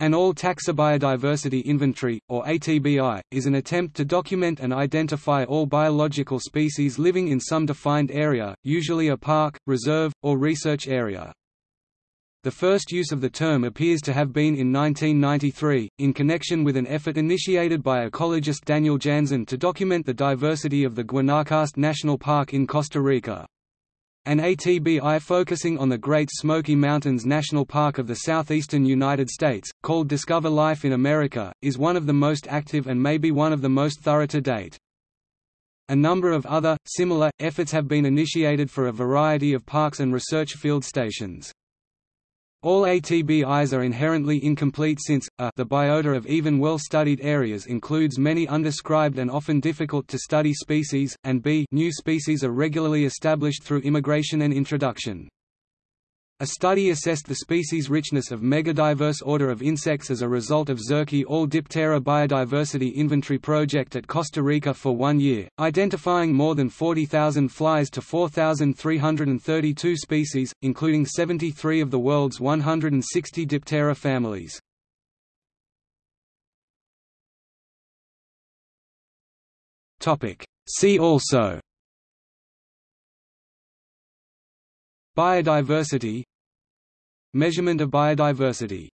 An all-taxa biodiversity inventory, or ATBI, is an attempt to document and identify all biological species living in some defined area, usually a park, reserve, or research area. The first use of the term appears to have been in 1993, in connection with an effort initiated by ecologist Daniel Janzen to document the diversity of the Guanacaste National Park in Costa Rica. An ATBI focusing on the Great Smoky Mountains National Park of the southeastern United States, called Discover Life in America, is one of the most active and may be one of the most thorough to date. A number of other, similar, efforts have been initiated for a variety of parks and research field stations. All ATBIs are inherently incomplete since, a the biota of even well-studied areas includes many undescribed and often difficult to study species, and b new species are regularly established through immigration and introduction. A study assessed the species richness of megadiverse order of insects as a result of Zurquí All Diptera Biodiversity Inventory Project at Costa Rica for one year, identifying more than 40,000 flies to 4,332 species, including 73 of the world's 160 Diptera families. See also Biodiversity Measurement of biodiversity